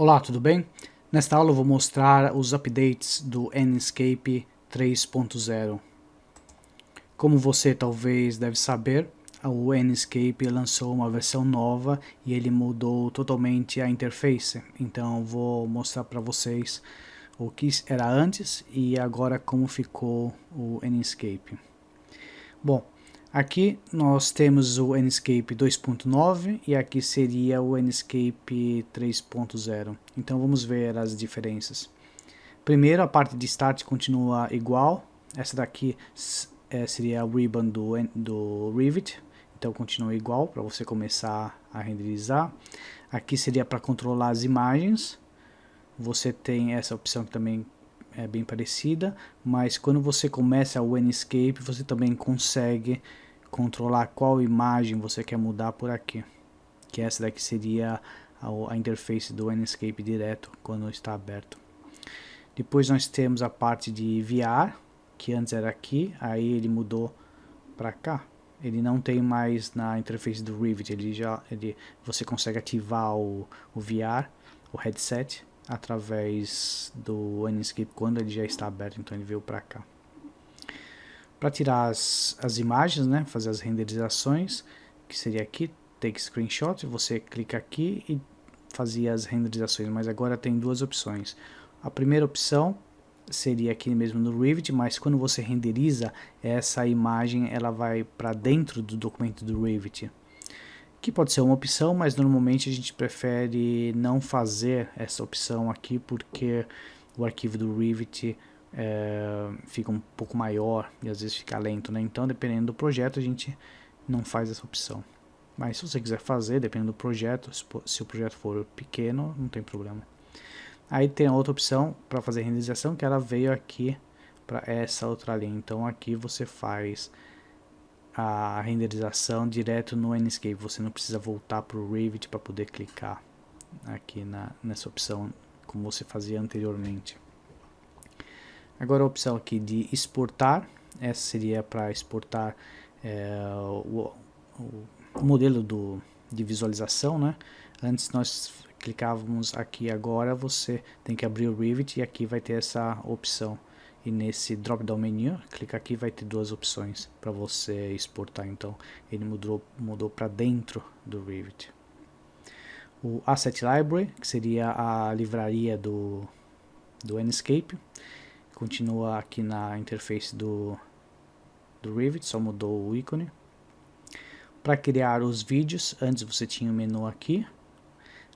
Olá, tudo bem? Nesta aula eu vou mostrar os updates do Enscape 3.0. Como você talvez deve saber, o Enscape lançou uma versão nova e ele mudou totalmente a interface. Então vou mostrar para vocês o que era antes e agora como ficou o Enscape. Bom, Aqui nós temos o Enscape 2.9 e aqui seria o Enscape 3.0. Então vamos ver as diferenças. Primeiro a parte de Start continua igual. Essa daqui é, seria a ribbon do, do Rivet. Então continua igual para você começar a renderizar. Aqui seria para controlar as imagens. Você tem essa opção também é bem parecida, mas quando você começa o Enscape, você também consegue controlar qual imagem você quer mudar por aqui. Que essa daqui seria a, a interface do Enscape direto quando está aberto. Depois nós temos a parte de VR, que antes era aqui, aí ele mudou para cá. Ele não tem mais na interface do Rivet, ele já, ele, você consegue ativar o, o VR, o headset, através do Enscape quando ele já está aberto, então ele veio para cá. Para tirar as, as imagens, né, fazer as renderizações, que seria aqui, take screenshot, você clica aqui e fazia as renderizações, mas agora tem duas opções. A primeira opção seria aqui mesmo no Rivet, mas quando você renderiza, essa imagem ela vai para dentro do documento do Rivet que pode ser uma opção, mas normalmente a gente prefere não fazer essa opção aqui porque o arquivo do Rivet é, fica um pouco maior e às vezes fica lento, né? Então dependendo do projeto a gente não faz essa opção. Mas se você quiser fazer, dependendo do projeto, se o projeto for pequeno, não tem problema. Aí tem a outra opção para fazer renderização que ela veio aqui para essa outra linha. Então aqui você faz a renderização direto no Enscape. Você não precisa voltar para o Revit para poder clicar aqui na, nessa opção como você fazia anteriormente. Agora a opção aqui de exportar, essa seria para exportar é, o, o, modelo do, de visualização, né? Antes nós clicávamos aqui agora, você tem que abrir o Revit e aqui vai ter essa opção e nesse drop down menu, clica aqui vai ter duas opções para você exportar, então ele mudou, mudou para dentro do Revit. O Asset Library, que seria a livraria do, do Enscape, continua aqui na interface do, do Revit, só mudou o ícone. Para criar os vídeos, antes você tinha o menu aqui,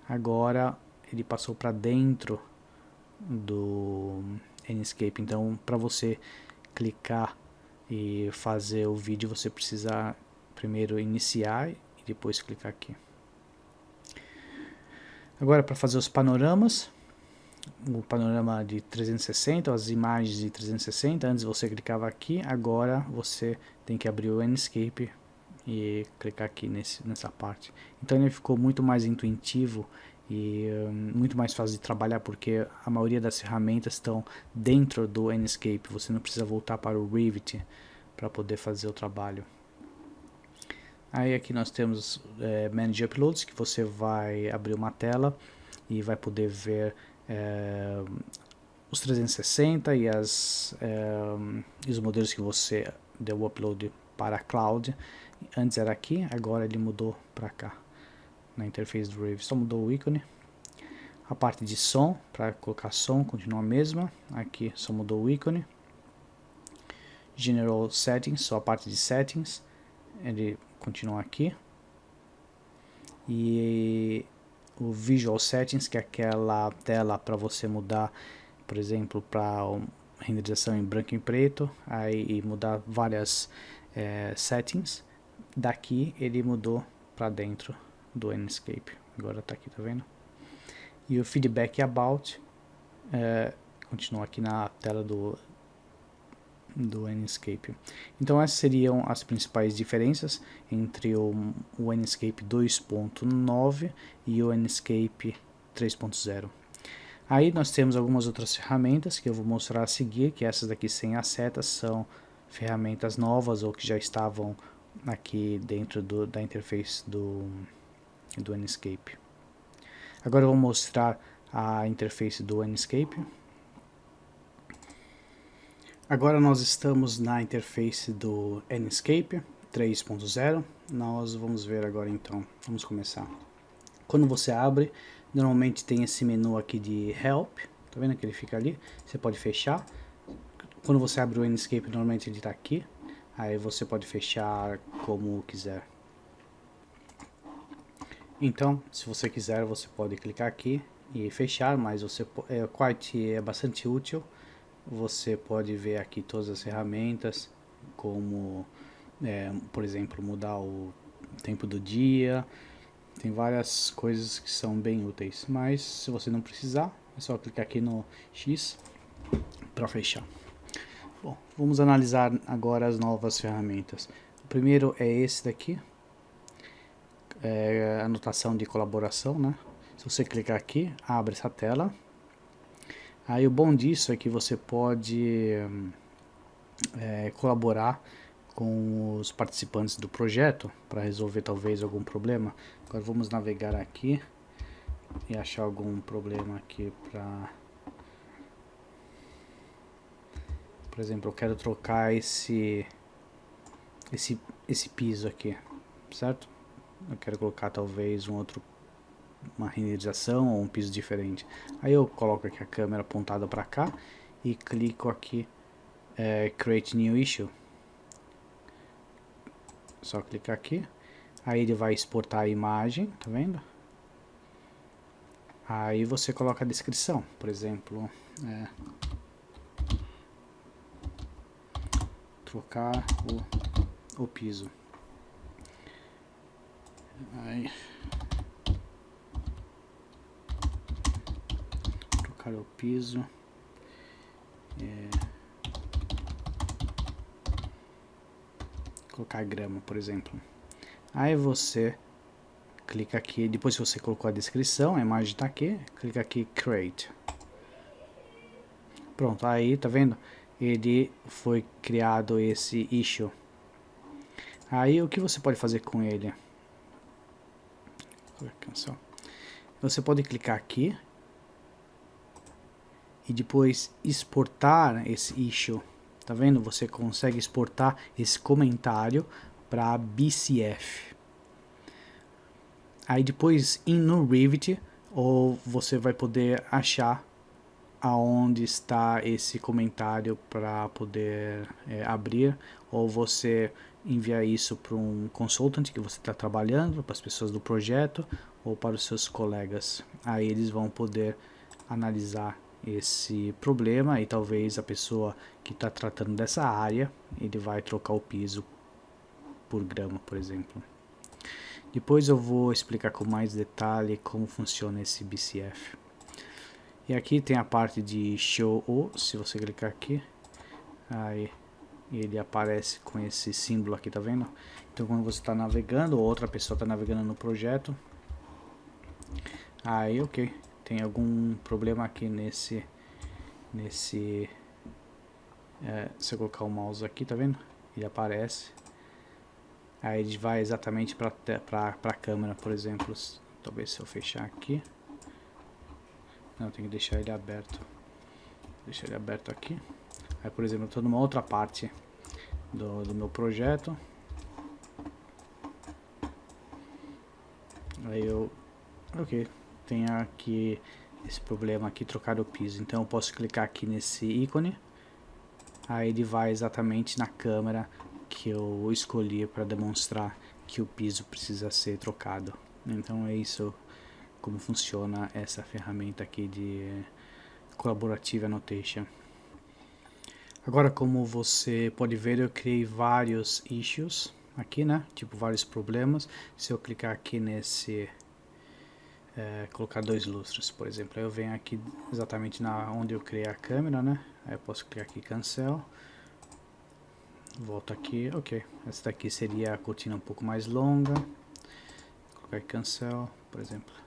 agora ele passou para dentro do Enscape. Então, para você clicar e fazer o vídeo, você precisa primeiro iniciar e depois clicar aqui. Agora, para fazer os panoramas, o panorama de 360, as imagens de 360, antes você clicava aqui, agora você tem que abrir o Enscape e clicar aqui nesse, nessa parte. Então ele ficou muito mais intuitivo e um, muito mais fácil de trabalhar porque a maioria das ferramentas estão dentro do Enscape, você não precisa voltar para o Revit para poder fazer o trabalho. Aí aqui nós temos é, Manage Uploads, que você vai abrir uma tela e vai poder ver é, os 360 e, as, é, os modelos que você deu upload para a cloud. Antes era aqui, agora ele mudou para cá na interface do Rave, só mudou o ícone. A parte de som, para colocar som, continua a mesma. Aqui só mudou o ícone. General Settings, só a parte de Settings, ele continua aqui. E o Visual Settings, que é aquela tela para você mudar, por exemplo, para renderização em branco e preto, aí mudar várias é, settings. Daqui ele mudou para dentro do Enscape. Agora está aqui, tá vendo? E o feedback about é, continua aqui na tela do, do Enscape. Então essas seriam as principais diferenças entre o, o Enscape 2.9 e o Enscape 3.0. Aí nós temos algumas outras ferramentas que eu vou mostrar a seguir, que essas daqui sem as setas são ferramentas novas ou que já estavam aqui dentro do, da interface do, do Enscape. Agora eu vou mostrar a interface do Enscape. Agora nós estamos na interface do Enscape 3.0. Nós vamos ver agora então. Vamos começar. Quando você abre, normalmente tem esse menu aqui de Help. Tá vendo que ele fica ali? Você pode fechar. Quando você abre o Enscape, normalmente ele está aqui. Aí você pode fechar como quiser. Então, se você quiser, você pode clicar aqui e fechar, mas você, é, o Quite é bastante útil você pode ver aqui todas as ferramentas, como, é, por exemplo, mudar o tempo do dia, tem várias coisas que são bem úteis, mas se você não precisar, é só clicar aqui no X para fechar. Bom, vamos analisar agora as novas ferramentas. O primeiro é esse daqui, é anotação de colaboração, né? Se você clicar aqui, abre essa tela Aí o bom disso é que você pode é, colaborar com os participantes do projeto para resolver talvez algum problema. Agora vamos navegar aqui e achar algum problema aqui para... Por exemplo, eu quero trocar esse, esse, esse piso aqui, certo? Eu quero colocar talvez um outro uma renderização ou um piso diferente. Aí eu coloco aqui a câmera apontada para cá e clico aqui é, Create New Issue. Só clicar aqui. Aí ele vai exportar a imagem, tá vendo? Aí você coloca a descrição, por exemplo, é, trocar o, o piso. Aí colocar o piso. É, colocar grama, por exemplo. Aí você clica aqui, depois você colocou a descrição, a imagem está aqui, clica aqui Create. Pronto, aí tá vendo? Ele foi criado esse issue. Aí o que você pode fazer com ele? Você pode clicar aqui e depois exportar esse issue. Tá vendo? Você consegue exportar esse comentário para BCF. Aí depois ir no Revit ou você vai poder achar aonde está esse comentário para poder é, abrir ou você enviar isso para um consultant que você está trabalhando, para as pessoas do projeto ou para os seus colegas. Aí eles vão poder analisar esse problema e talvez a pessoa que está tratando dessa área, ele vai trocar o piso por grama, por exemplo. Depois eu vou explicar com mais detalhe como funciona esse BCF. E aqui tem a parte de Show O, se você clicar aqui, aí ele aparece com esse símbolo aqui, tá vendo? Então quando você está navegando, ou outra pessoa está navegando no projeto, aí ok, tem algum problema aqui nesse nesse é, se eu colocar o mouse aqui tá vendo? Ele aparece. Aí ele vai exatamente para a câmera por exemplo. Talvez se eu fechar aqui não tem que deixar ele aberto. Deixar ele aberto aqui. Aí por exemplo eu estou numa outra parte do, do meu projeto. Aí eu ok tem aqui esse problema aqui, trocar o piso. Então eu posso clicar aqui nesse ícone, aí ele vai exatamente na câmera que eu escolhi para demonstrar que o piso precisa ser trocado. Então é isso como funciona essa ferramenta aqui de Collaborative Annotation. Agora como você pode ver eu criei vários issues aqui, né? Tipo vários problemas. Se eu clicar aqui nesse é, colocar dois lustres, por exemplo. Eu venho aqui exatamente na onde eu criei a câmera, né? Aí eu posso clicar aqui cancel. Volto aqui, ok. Essa daqui seria a cortina um pouco mais longa. Colocar aqui cancel, por exemplo.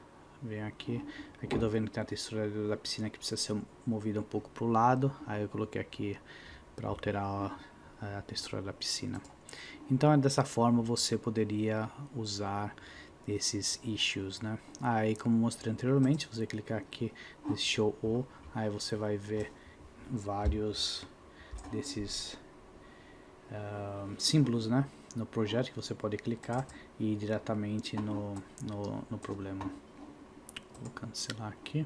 Venho aqui, aqui eu tô vendo que tem a textura da piscina que precisa ser movida um pouco para o lado. Aí eu coloquei aqui para alterar a, a textura da piscina. Então é dessa forma você poderia usar esses issues, né? Aí, como mostrei anteriormente, você clicar aqui nesse show all, aí você vai ver vários desses uh, símbolos, né? No projeto que você pode clicar e ir diretamente no, no, no problema. Vou cancelar aqui.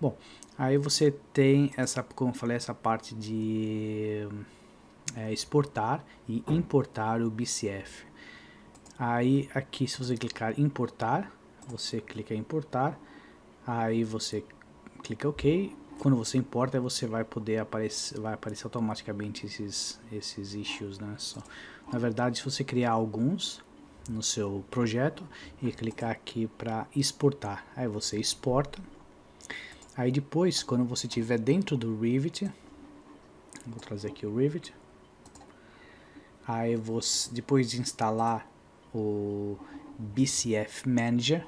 Bom, aí você tem essa, como eu falei, essa parte de é, exportar e importar o BCF. Aí aqui se você clicar importar, você clica em importar, aí você clica OK. Quando você importa, você vai poder aparecer, vai aparecer automaticamente esses esses issues, né? Só, na verdade, se você criar alguns no seu projeto e clicar aqui para exportar, aí você exporta. Aí depois, quando você estiver dentro do Revit, vou trazer aqui o Revit. Aí você, depois de instalar o BCF Manager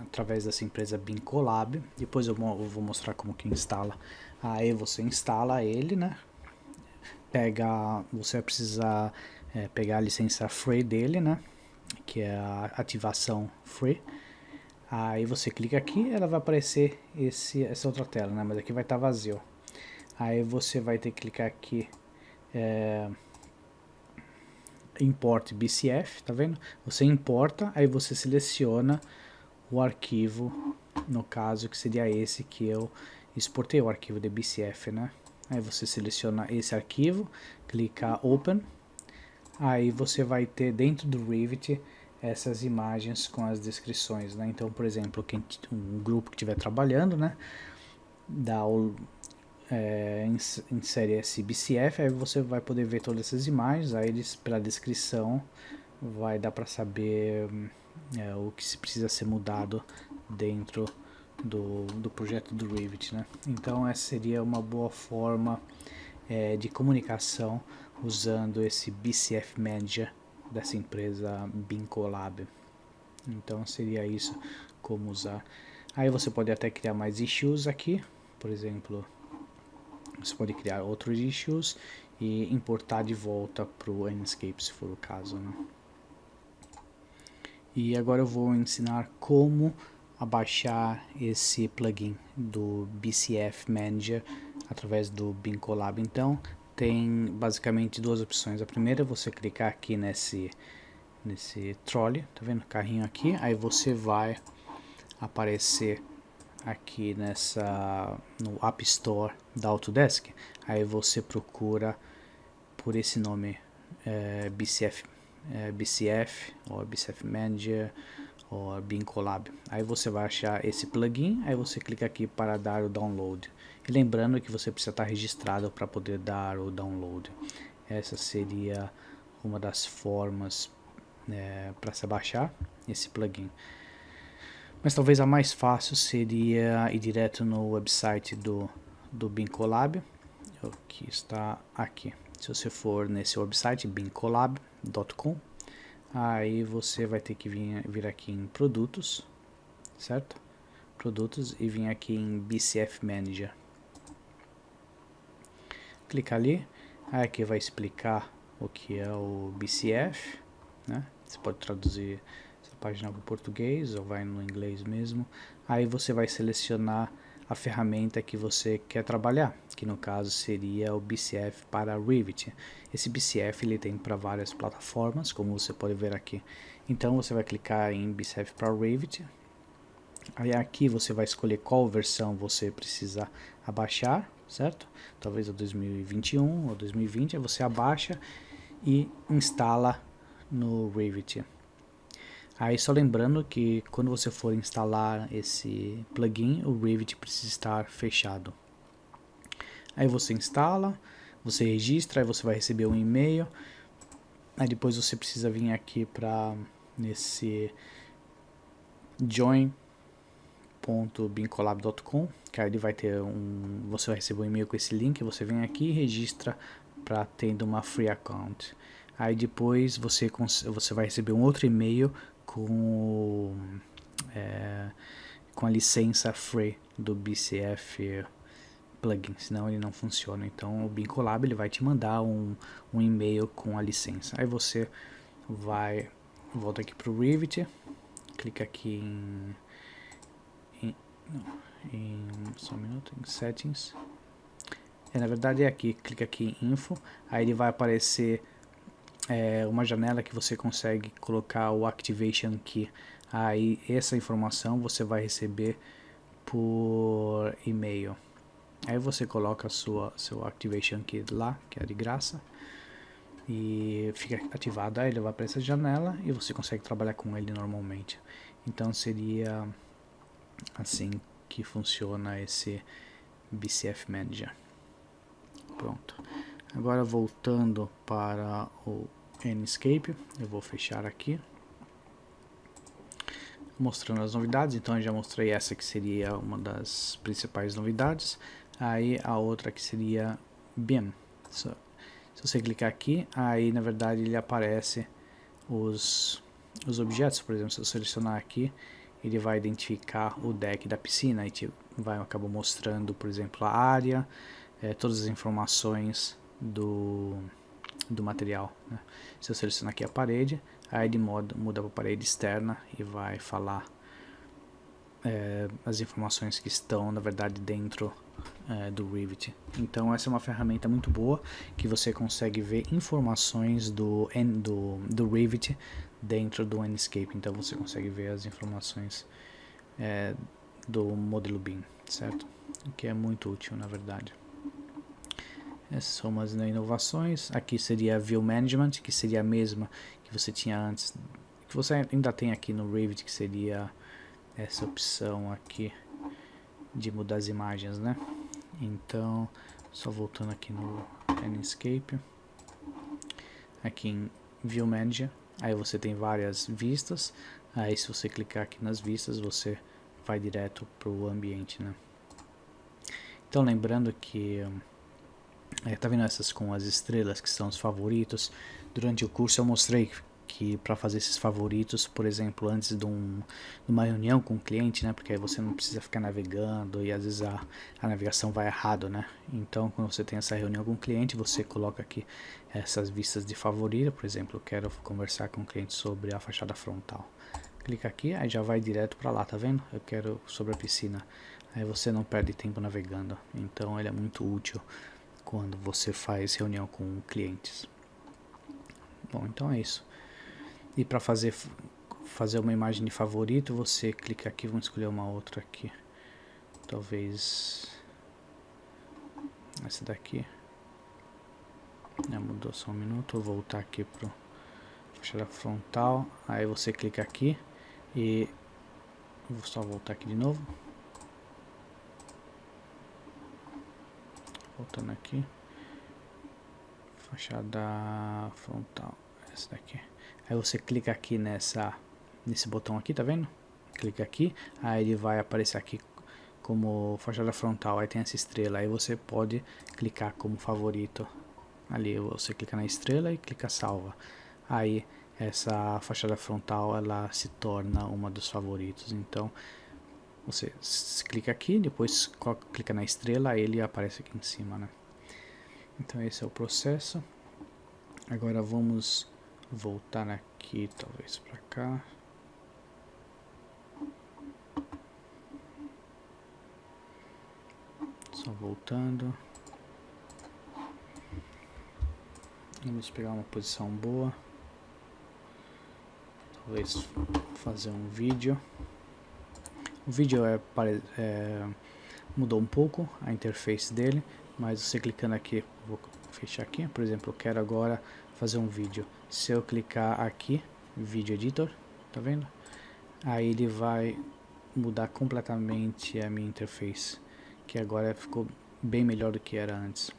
através dessa empresa Bincolab. Depois eu, vou mostrar como que instala. Aí você instala ele, né? Pega, você vai precisar é, pegar a licença free dele, né? Que é a ativação free. Aí você clica aqui, ela vai aparecer esse, essa outra tela, né? Mas aqui vai estar tá vazio. Aí você vai ter que clicar aqui. É, import BCF, tá vendo? Você importa, aí você seleciona o arquivo, no caso que seria esse que eu exportei, o arquivo de BCF, né? Aí você seleciona esse arquivo, clica Open, aí você vai ter dentro do Revit essas imagens com as descrições, né? Então, por exemplo, quem, um grupo que estiver trabalhando, né? Dá o, é, insere esse BCF, aí você vai poder ver todas essas imagens, aí eles, pela descrição vai dar para saber é, o que se precisa ser mudado dentro do, do projeto do Revit. Né? Então essa seria uma boa forma é, de comunicação usando esse BCF Manager dessa empresa Bincolab. Então seria isso como usar. Aí você pode até criar mais issues aqui, por exemplo, você pode criar outros issues e importar de volta para o Enscape, se for o caso. Né? E agora eu vou ensinar como abaixar esse plugin do BCF Manager através do Bincolab. Então, tem basicamente duas opções. A primeira é você clicar aqui nesse, nesse trolley, tá vendo? Carrinho aqui, aí você vai aparecer aqui nessa no App Store da Autodesk, aí você procura por esse nome é, BCF, é, BCF ou BCF Manager ou Bin Collab. Aí você vai achar esse plugin, aí você clica aqui para dar o download. E lembrando que você precisa estar registrado para poder dar o download. Essa seria uma das formas é, para se baixar esse plugin. Mas talvez a mais fácil seria ir direto no website do, do Bincolab, que está aqui. Se você for nesse website, bincolab.com, aí você vai ter que vir, vir aqui em produtos, certo? Produtos e vir aqui em BCF Manager. Clica ali, aí aqui vai explicar o que é o BCF, né? Você pode traduzir página para o português ou vai no inglês mesmo. Aí você vai selecionar a ferramenta que você quer trabalhar, que no caso seria o BCF para Revit. Esse BCF ele tem para várias plataformas, como você pode ver aqui. Então você vai clicar em BCF para Revit. Aí aqui você vai escolher qual versão você precisa abaixar, certo? Talvez o 2021 ou 2020, aí você abaixa e instala no Revit. Aí só lembrando que quando você for instalar esse plugin, o Revit precisa estar fechado. Aí você instala, você registra, aí você vai receber um e-mail. Aí depois você precisa vir aqui para nesse join.bincolab.com, que aí ele vai ter um, você vai receber um e-mail com esse link, você vem aqui e registra para tendo uma free account. Aí depois você, você vai receber um outro e-mail com, é, com a licença free do BCF plugin, senão ele não funciona. Então o Bincolab ele vai te mandar um, um e-mail com a licença. Aí você vai, volta aqui para o Revit, clica aqui em, em, não, em só um minuto, em settings. É, na verdade é aqui, clica aqui em info, aí ele vai aparecer é, uma janela que você consegue colocar o activation key. Aí essa informação você vai receber por e-mail. Aí você coloca sua seu activation key lá, que é de graça, e fica ativado. Aí ele vai para essa janela e você consegue trabalhar com ele normalmente. Então seria assim que funciona esse BCF Manager. Pronto. Agora voltando para o Enscape, eu vou fechar aqui. Mostrando as novidades, então eu já mostrei essa que seria uma das principais novidades. Aí a outra que seria BIM. Se você clicar aqui, aí na verdade ele aparece os, os objetos, por exemplo, se eu selecionar aqui, ele vai identificar o deck da piscina e vai acabar mostrando, por exemplo, a área, é, todas as informações do, do material. Né? Se eu selecionar aqui a parede, aí ele muda, muda para a parede externa e vai falar é, as informações que estão, na verdade, dentro é, do Revit. Então essa é uma ferramenta muito boa que você consegue ver informações do, do, do Revit dentro do Enscape. Então você consegue ver as informações é, do modelo BIM, certo? O que é muito útil, na verdade. Essas são umas inovações. Aqui seria View Management, que seria a mesma que você tinha antes, que você ainda tem aqui no Revit, que seria essa opção aqui de mudar as imagens, né? Então, só voltando aqui no Landscape, aqui em View Manager, aí você tem várias vistas, aí se você clicar aqui nas vistas, você vai direto para o ambiente, né? Então, lembrando que é, tá vendo essas com as estrelas que são os favoritos? Durante o curso eu mostrei que para fazer esses favoritos, por exemplo, antes de, um, de, uma reunião com o cliente, né? Porque aí você não precisa ficar navegando e às vezes a, a navegação vai errado, né? Então, quando você tem essa reunião com o cliente, você coloca aqui essas vistas de favorito, por exemplo, quero conversar com o cliente sobre a fachada frontal. Clica aqui, aí já vai direto para lá, tá vendo? Eu quero sobre a piscina. Aí você não perde tempo navegando. Então, ele é muito útil quando você faz reunião com clientes. Bom, então é isso. E para fazer fazer uma imagem de favorito, você clica aqui, vamos escolher uma outra aqui. Talvez essa daqui. Já mudou só um minuto, vou voltar aqui pro fachada frontal. Aí você clica aqui e vou só voltar aqui de novo. Voltando aqui. Fachada frontal essa daqui. Aí você clica aqui nessa nesse botão aqui tá vendo? Clica aqui aí ele vai aparecer aqui como fachada frontal aí tem essa estrela aí você pode clicar como favorito. Ali você clica na estrela e clica salva. Aí essa fachada frontal ela se torna uma dos favoritos. Então você clica aqui, depois clica na estrela, ele aparece aqui em cima, né? Então esse é o processo. Agora vamos voltar aqui, talvez para cá. Só voltando. Vamos pegar uma posição boa. Talvez fazer um vídeo. O vídeo é, é, mudou um pouco a interface dele, mas você clicando aqui, vou fechar aqui, por exemplo, eu quero agora fazer um vídeo. Se eu clicar aqui, Video Editor, tá vendo? Aí ele vai mudar completamente a minha interface, que agora ficou bem melhor do que era antes.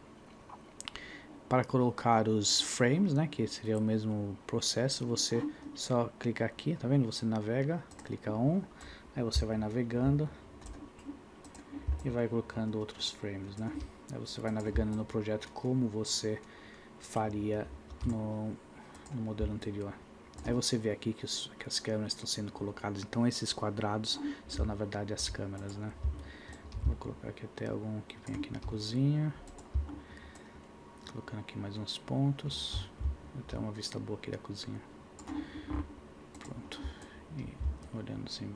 Para colocar os frames, né, que seria o mesmo processo, você só clica aqui, tá vendo? Você navega, clica on, Aí você vai navegando e vai colocando outros frames, né? Aí você vai navegando no projeto como você faria no, no modelo anterior. Aí você vê aqui que, os, que, as câmeras estão sendo colocadas. Então esses quadrados são na verdade as câmeras, né? Vou colocar aqui até algum que vem aqui na cozinha. Colocando aqui mais uns pontos. Até uma vista boa aqui da cozinha. Pronto. E olhando assim.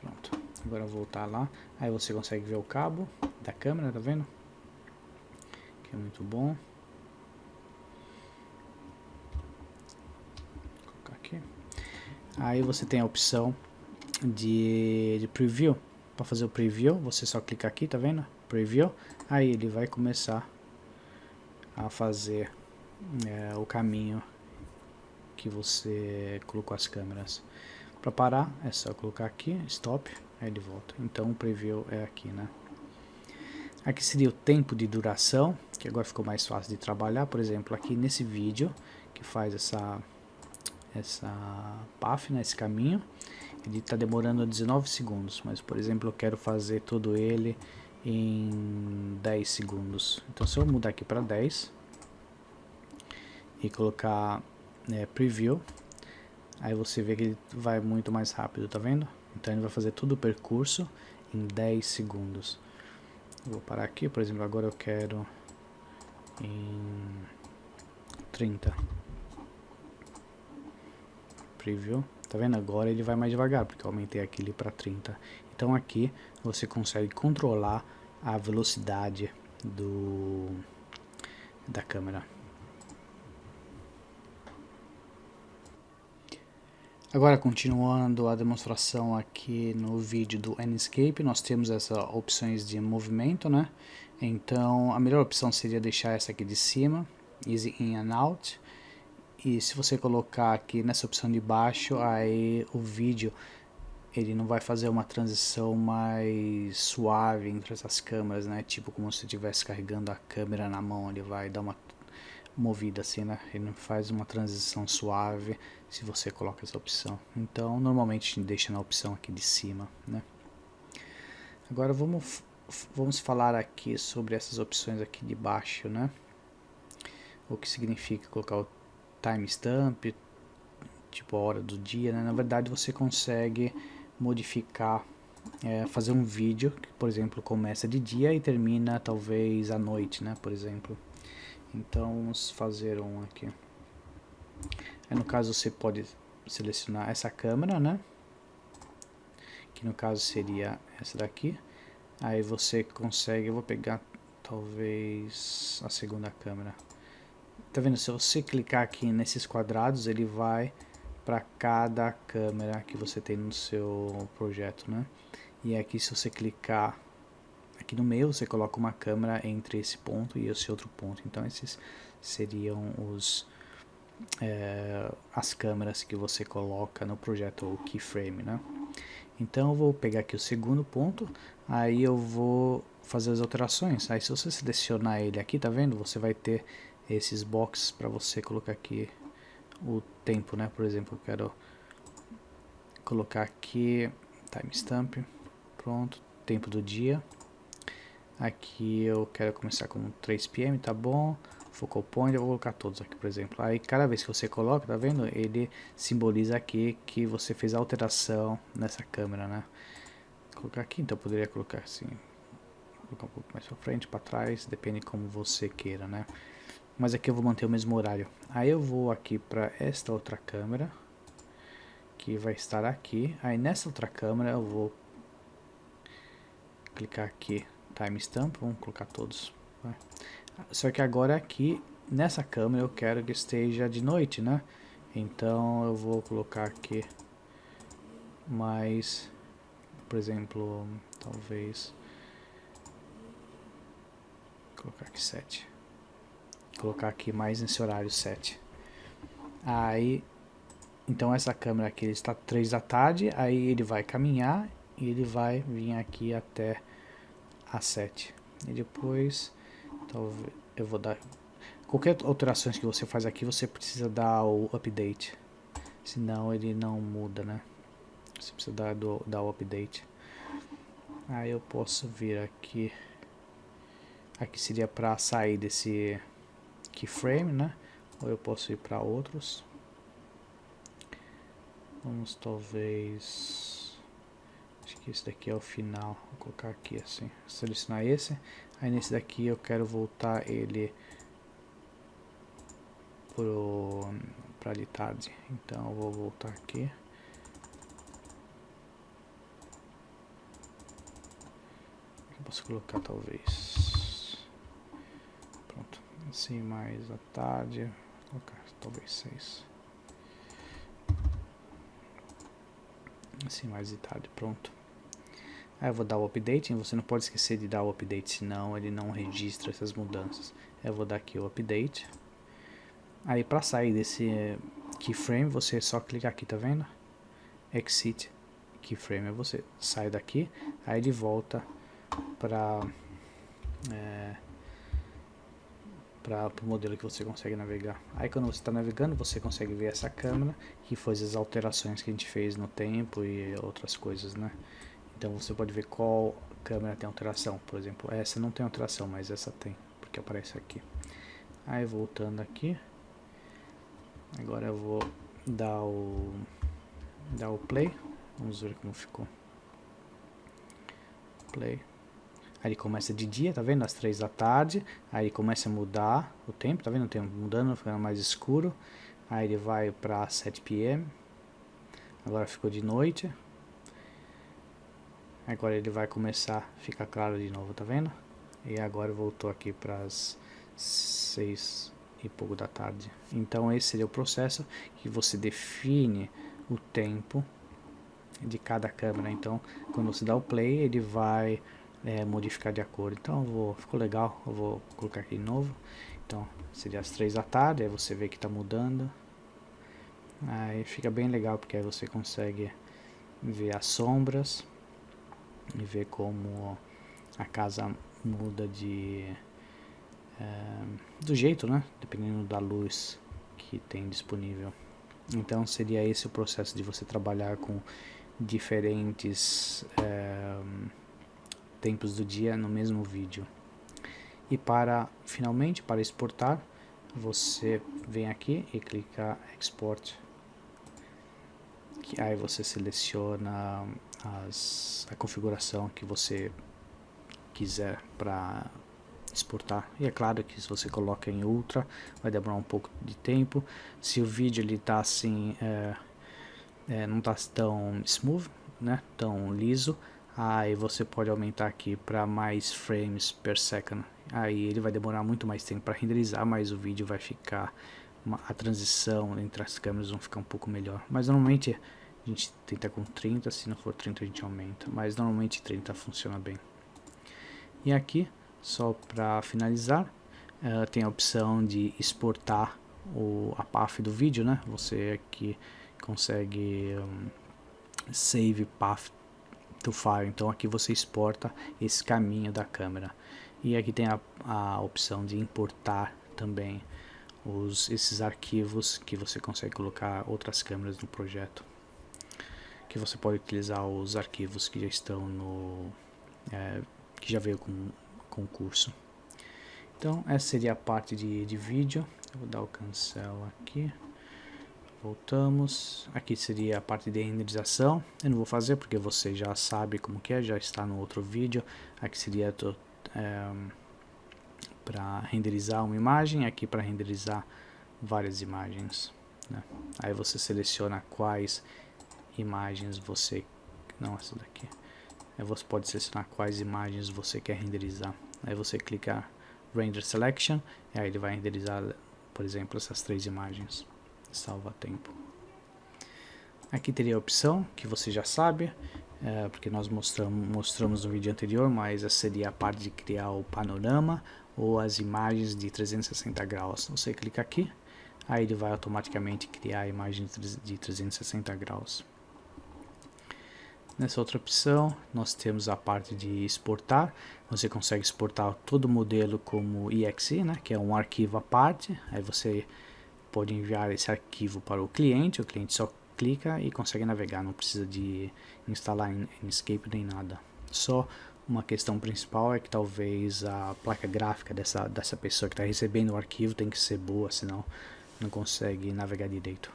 Pronto. Agora voltar lá. Aí você consegue ver o cabo da câmera, tá vendo? Que é muito bom. Vou colocar aqui. Aí você tem a opção de, de preview. Para fazer o preview, você só clica aqui, tá vendo? Preview. Aí ele vai começar a fazer é, o caminho que você colocou as câmeras. Para parar, é só colocar aqui, stop, ele volta. Então o preview é aqui, né? Aqui seria o tempo de duração, que agora ficou mais fácil de trabalhar. Por exemplo, aqui nesse vídeo, que faz essa, essa path, né, esse caminho, ele está demorando 19 segundos. Mas, por exemplo, eu quero fazer todo ele em 10 segundos. Então, se eu mudar aqui para 10 e colocar né, preview, aí você vê que ele vai muito mais rápido, tá vendo? Então ele vai fazer todo o percurso em 10 segundos. vou parar aqui, por exemplo, agora eu quero em 30. Preview. Tá vendo? Agora ele vai mais devagar, porque eu aumentei aquele para 30. Então aqui você consegue controlar a velocidade do da câmera. Agora continuando a demonstração aqui no vídeo do Enscape, nós temos essas opções de movimento, né? Então a melhor opção seria deixar essa aqui de cima, Easy In and Out. E se você colocar aqui nessa opção de baixo, aí o vídeo ele não vai fazer uma transição mais suave entre essas câmeras, né? Tipo como se estivesse carregando a câmera na mão, ele vai dar uma movida assim, né? Ele não faz uma transição suave se você coloca essa opção. Então, normalmente deixa na opção aqui de cima, né? Agora vamos, vamos falar aqui sobre essas opções aqui de baixo, né? O que significa colocar o timestamp, tipo a hora do dia, né? Na verdade você consegue modificar, é, fazer um vídeo que, por exemplo, começa de dia e termina talvez à noite, né? Por exemplo. Então vamos fazer um aqui. Aí, no caso você pode selecionar essa câmera, né? Que no caso seria essa daqui. Aí você consegue, eu vou pegar talvez a segunda câmera. Tá vendo? Se você clicar aqui nesses quadrados, ele vai para cada câmera que você tem no seu projeto, né? E aqui se você clicar Aqui no meio você coloca uma câmera entre esse ponto e esse outro ponto. Então esses seriam os é, as câmeras que você coloca no projeto o keyframe, né? Então eu vou pegar aqui o segundo ponto, aí eu vou fazer as alterações. Aí se você selecionar ele aqui, tá vendo? Você vai ter esses boxes para você colocar aqui o tempo, né? Por exemplo, eu quero colocar aqui timestamp, pronto, tempo do dia. Aqui eu quero começar com 3 pm, tá bom? Focal point, eu vou colocar todos aqui, por exemplo. Aí cada vez que você coloca, tá vendo? Ele simboliza aqui que você fez alteração nessa câmera, né? Vou colocar aqui, então eu poderia colocar assim, colocar um pouco mais para frente, para trás, depende como você queira, né? Mas aqui eu vou manter o mesmo horário. Aí eu vou aqui para esta outra câmera, que vai estar aqui. Aí nessa outra câmera eu vou clicar aqui timestamp, vamos colocar todos. Vai. Só que agora aqui, nessa câmera, eu quero que esteja de noite, né? Então eu vou colocar aqui mais, por exemplo, talvez, colocar aqui 7. Colocar aqui mais nesse horário 7. Aí, então essa câmera aqui está 3 da tarde, aí ele vai caminhar e ele vai vir aqui até a 7 e depois talvez eu vou dar qualquer alterações que você faz aqui você precisa dar o update. Senão ele não muda né? Você precisa dar, do, dar o update. Aí eu posso vir aqui aqui seria para sair desse keyframe né? Ou eu posso ir para outros? Vamos talvez que esse daqui é o final. Vou colocar aqui assim. Selecionar esse. Aí nesse daqui eu quero voltar ele para de tarde. Então eu vou voltar aqui. Posso colocar talvez. Pronto. Assim mais à tarde. Vou colocar talvez 6. Assim mais de tarde, pronto. Aí eu vou dar o update, você não pode esquecer de dar o update, senão ele não registra essas mudanças. Eu vou dar aqui o update. Aí para sair desse keyframe, você só clicar aqui, tá vendo? Exit keyframe, aí você sai daqui, aí ele volta para é, para o modelo que você consegue navegar. Aí quando você está navegando, você consegue ver essa câmera, que foi as alterações que a gente fez no tempo e outras coisas, né? Então você pode ver qual câmera tem alteração, por exemplo, essa não tem alteração, mas essa tem, porque aparece aqui. Aí voltando aqui, Agora eu vou dar o dar o play. Vamos ver como ficou. Play. Aí ele começa de dia, tá vendo? Às três da tarde. Aí começa a mudar o tempo, tá vendo? O tempo mudando, ficando mais escuro. Aí ele vai para 7 pm. Agora ficou de noite. Agora ele vai começar a ficar claro de novo, tá vendo? E agora voltou aqui para as 6 e pouco da tarde. Então esse seria o processo que você define o tempo de cada câmera. Então quando você dá o play ele vai é, modificar de acordo. Então vou, ficou legal, eu vou colocar aqui de novo. Então seria as três da tarde, aí você vê que está mudando. Aí fica bem legal porque aí você consegue ver as sombras e ver como a casa muda de é, do jeito, né? Dependendo da luz que tem disponível. Então seria esse o processo de você trabalhar com diferentes é, tempos do dia no mesmo vídeo. E para finalmente para exportar, você vem aqui e clica Export. Que aí você seleciona as, a configuração que você quiser para exportar. E é claro que se você coloca em ultra, vai demorar um pouco de tempo. Se o vídeo ele tá assim, é, é, não tá tão smooth, né, tão liso, aí você pode aumentar aqui para mais frames per second. Aí ele vai demorar muito mais tempo para renderizar, mas o vídeo vai ficar, a transição entre as câmeras vão ficar um pouco melhor. Mas normalmente a gente tenta com 30, se não for 30 a gente aumenta, mas normalmente 30 funciona bem. E aqui só para finalizar, uh, tem a opção de exportar o, a path do vídeo, né? Você aqui consegue um, save path to file, então aqui você exporta esse caminho da câmera. E aqui tem a, a opção de importar também os, esses arquivos que você consegue colocar outras câmeras no projeto. Que você pode utilizar os arquivos que já estão no... É, que já veio com concurso. Então essa seria a parte de, de vídeo. Eu vou dar o cancel aqui. Voltamos. Aqui seria a parte de renderização. Eu não vou fazer porque você já sabe como que é, já está no outro vídeo. Aqui seria é, para renderizar uma imagem, aqui para renderizar várias imagens. Né? Aí você seleciona quais imagens você... Não, essa daqui. Aí você pode selecionar quais imagens você quer renderizar. Aí você clica Render Selection e aí ele vai renderizar, por exemplo, essas três imagens. Salva tempo. Aqui teria a opção que você já sabe, é, porque nós mostramos, mostramos no vídeo anterior, mas essa seria a parte de criar o panorama ou as imagens de 360 graus. Você clica aqui, aí ele vai automaticamente criar a imagem de 360 graus. Nessa outra opção, nós temos a parte de exportar. Você consegue exportar todo o modelo como exe, né, que é um arquivo à parte. Aí você pode enviar esse arquivo para o cliente, o cliente só clica e consegue navegar, não precisa de instalar Inkscape nem nada. Só uma questão principal é que talvez a placa gráfica dessa, dessa pessoa que está recebendo o arquivo tem que ser boa, senão não consegue navegar direito.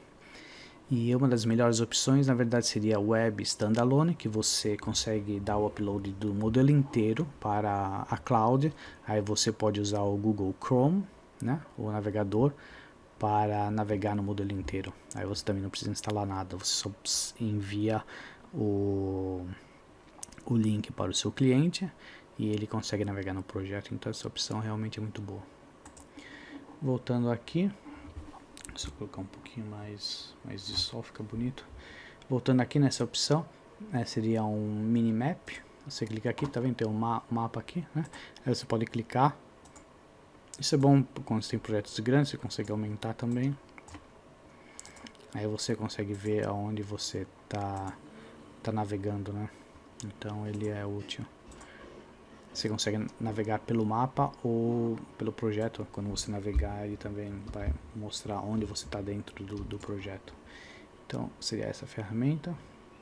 E uma das melhores opções, na verdade, seria Web Standalone, que você consegue dar o upload do modelo inteiro para a cloud. Aí você pode usar o Google Chrome, né, o navegador, para navegar no modelo inteiro. Aí você também não precisa instalar nada, você só envia o, o link para o seu cliente e ele consegue navegar no projeto, então essa opção realmente é muito boa. Voltando aqui, eu colocar um pouquinho mais, mais de sol, fica bonito. Voltando aqui nessa opção, né, seria um minimap, você clica aqui, tá vendo? Tem um ma mapa aqui, né? Aí você pode clicar. Isso é bom quando você tem projetos grandes, você consegue aumentar também. Aí você consegue ver aonde você tá, tá navegando, né? Então ele é útil. Você consegue navegar pelo mapa ou pelo projeto. Quando você navegar, ele também vai mostrar onde você está dentro do, do projeto. Então seria essa ferramenta,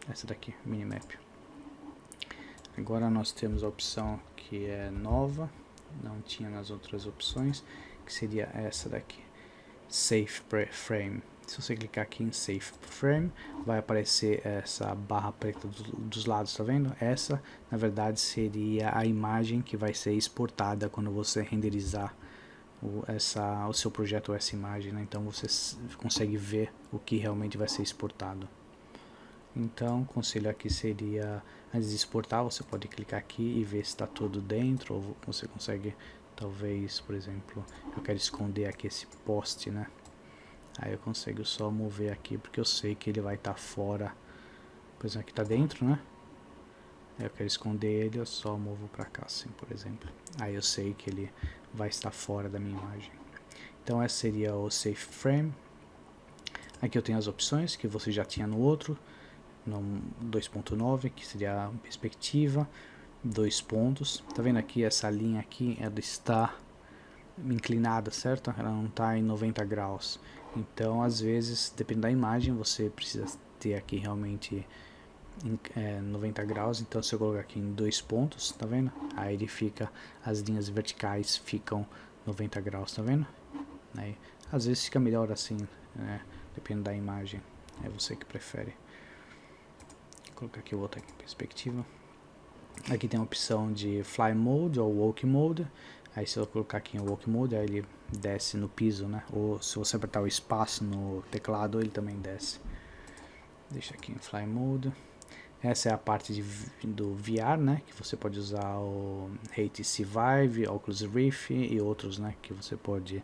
essa daqui, Minimap. Agora nós temos a opção que é nova, não tinha nas outras opções, que seria essa daqui, Safe Frame. Se você clicar aqui em Safe Frame, vai aparecer essa barra preta do, dos lados, tá vendo? Essa, na verdade, seria a imagem que vai ser exportada quando você renderizar o, essa, o seu projeto essa imagem, né? Então você consegue ver o que realmente vai ser exportado. Então, o conselho aqui seria, antes de exportar, você pode clicar aqui e ver se está tudo dentro, ou você consegue, talvez, por exemplo, eu quero esconder aqui esse poste, né? Aí eu consigo só mover aqui, porque eu sei que ele vai estar tá fora, por exemplo, aqui está dentro, né? Eu quero esconder ele, eu só movo para cá, assim, por exemplo. Aí eu sei que ele vai estar fora da minha imagem. Então esse seria o Safe Frame. Aqui eu tenho as opções que você já tinha no outro no 2.9, que seria a perspectiva, dois pontos. Tá vendo aqui essa linha aqui, ela está inclinada, certo? Ela não está em 90 graus. Então, às vezes, depende da imagem, você precisa ter aqui realmente é, 90 graus. Então, se eu colocar aqui em dois pontos, tá vendo? Aí ele fica, as linhas verticais ficam 90 graus, tá vendo? Aí, às vezes fica melhor assim, né? Depende da imagem. É você que prefere colocar aqui outra perspectiva. Aqui tem a opção de Fly Mode ou Walk Mode. Aí se eu colocar aqui em Walk Mode, aí ele desce no piso, né? Ou se você apertar o espaço no teclado, ele também desce. Deixa aqui em Fly Mode. Essa é a parte de, do VR, né? Que você pode usar o HTC Vive, Oculus Rift e outros, né? Que você pode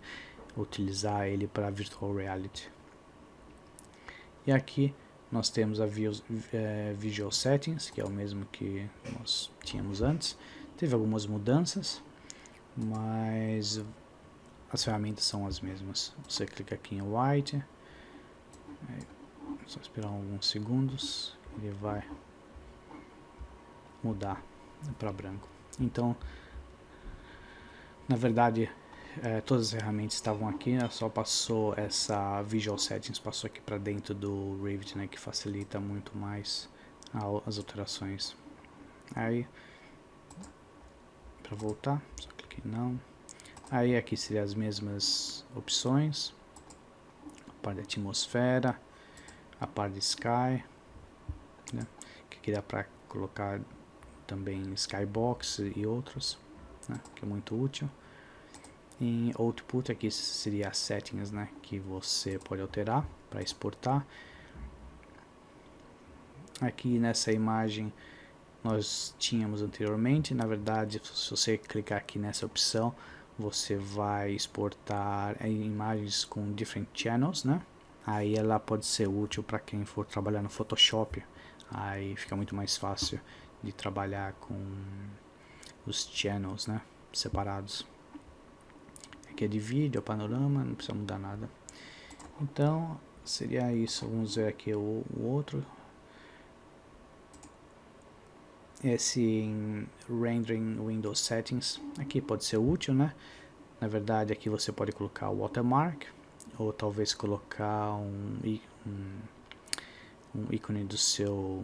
utilizar ele para Virtual Reality. E aqui nós temos a é, Visual Settings, que é o mesmo que nós tínhamos antes. Teve algumas mudanças, mas as ferramentas são as mesmas. Você clica aqui em White, só esperar alguns segundos, ele vai mudar para branco. Então, na verdade, é, todas as ferramentas estavam aqui, né? só passou essa Visual Settings, passou aqui para dentro do Revit, né, que facilita muito mais as alterações. Aí, para voltar, só clique em não. Aí aqui seriam as mesmas opções, a parte atmosfera, a parte de Sky, né, que aqui dá para colocar também Skybox e outros, né, que é muito útil. Em Output aqui seria as settings né, que você pode alterar para exportar. Aqui nessa imagem nós tínhamos anteriormente, na verdade se você clicar aqui nessa opção você vai exportar imagens com different channels, né? Aí ela pode ser útil para quem for trabalhar no Photoshop, aí fica muito mais fácil de trabalhar com os channels, né? Separados. Aqui é de vídeo, é panorama, não precisa mudar nada. Então, seria isso. Vamos ver aqui o, o outro. Esse Rendering Windows Settings, aqui pode ser útil, né? Na verdade, aqui você pode colocar o watermark, ou talvez colocar um, um, um ícone do seu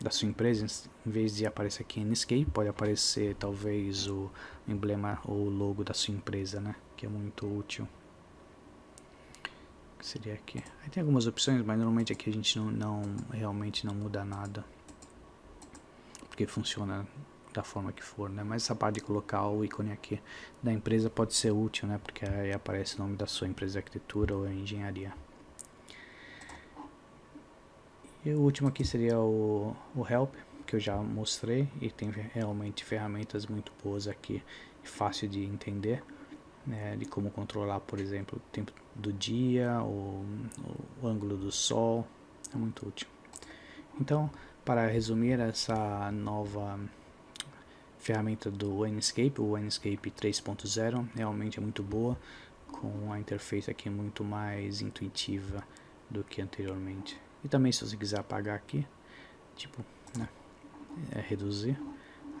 da sua empresa, em vez de aparecer aqui em Escape, pode aparecer talvez o emblema ou logo da sua empresa, né? Que é muito útil. Que seria aqui. Aí tem algumas opções, mas normalmente aqui a gente não, não realmente não muda nada. Porque funciona da forma que for, né? Mas essa parte de colocar o ícone aqui da empresa pode ser útil, né? Porque aí aparece o nome da sua empresa de arquitetura ou engenharia. E o último aqui seria o, o Help, que eu já mostrei e tem realmente ferramentas muito boas aqui, fácil de entender, né, de como controlar, por exemplo, o tempo do dia, o, o ângulo do sol, é muito útil. Então, para resumir essa nova ferramenta do Enscape, o Enscape 3.0, realmente é muito boa, com a interface aqui muito mais intuitiva do que anteriormente. E também se você quiser apagar aqui, tipo, né, é reduzir,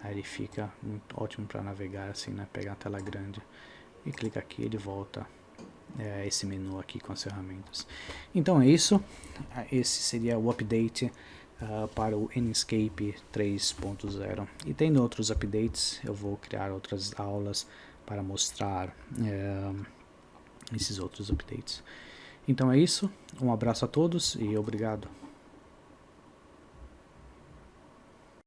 aí ele fica muito ótimo para navegar assim, né, pegar a tela grande e clica aqui ele volta é, esse menu aqui com as ferramentas. Então é isso, esse seria o update uh, para o Enscape 3.0 e tem outros updates, eu vou criar outras aulas para mostrar é, esses outros updates. Então é isso, um abraço a todos e obrigado.